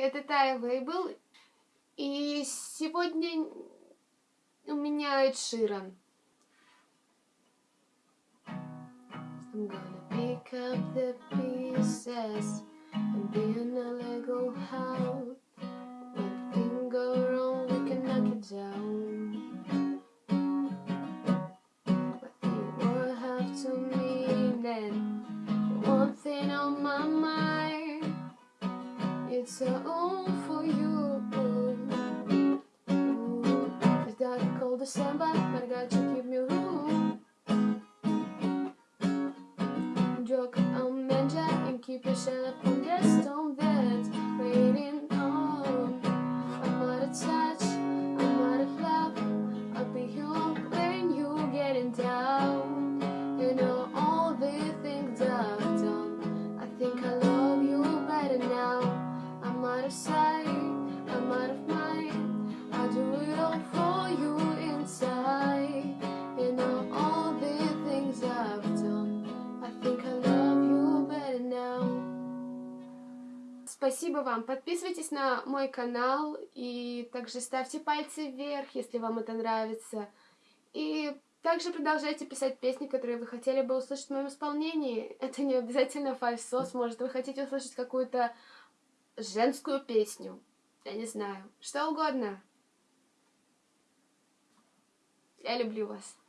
это Тая Вейбл, и сегодня у меня Эд Ширан. I'm gonna pick up the pieces and be in a Lego house. When things go wrong, we can knock it down. But you will have to mean then one thing on my mind. It's a home for you. It's dark cold December, but I got you keep me room. Joke on manja and keep your shell up on the bed. Waiting Спасибо вам. Подписывайтесь на мой канал и также ставьте пальцы вверх, если вам это нравится. И также продолжайте писать песни, которые вы хотели бы услышать в моем исполнении. Это не обязательно фальсос, может вы хотите услышать какую-то женскую песню. Я не знаю. Что угодно. Я люблю вас.